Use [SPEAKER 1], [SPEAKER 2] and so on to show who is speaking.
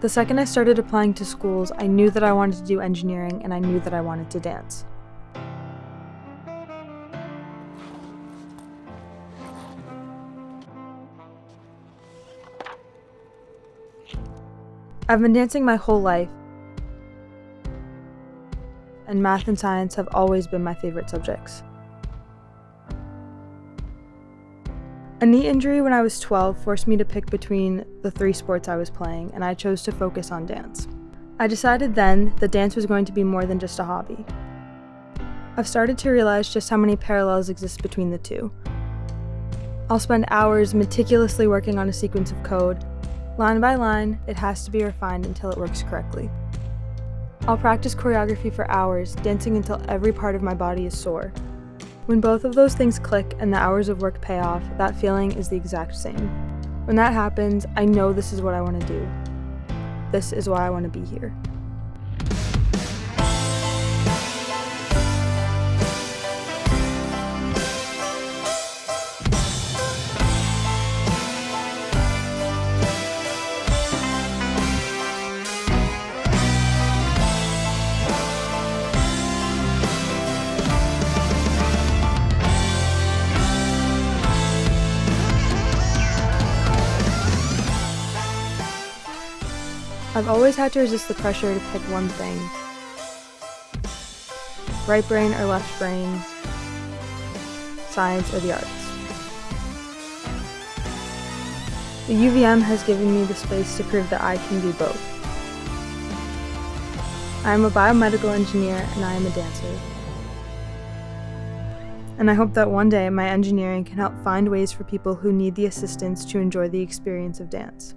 [SPEAKER 1] The second I started applying to schools, I knew that I wanted to do engineering and I knew that I wanted to dance. I've been dancing my whole life, and math and science have always been my favorite subjects. A knee injury when I was 12 forced me to pick between the three sports I was playing, and I chose to focus on dance. I decided then that dance was going to be more than just a hobby. I've started to realize just how many parallels exist between the two. I'll spend hours meticulously working on a sequence of code. Line by line, it has to be refined until it works correctly. I'll practice choreography for hours, dancing until every part of my body is sore. When both of those things click and the hours of work pay off, that feeling is the exact same. When that happens, I know this is what I want to do. This is why I want to be here. I've always had to resist the pressure to pick one thing. Right brain or left brain, science or the arts. The UVM has given me the space to prove that I can do both. I am a biomedical engineer and I am a dancer. And I hope that one day my engineering can help find ways for people who need the assistance to enjoy the experience of dance.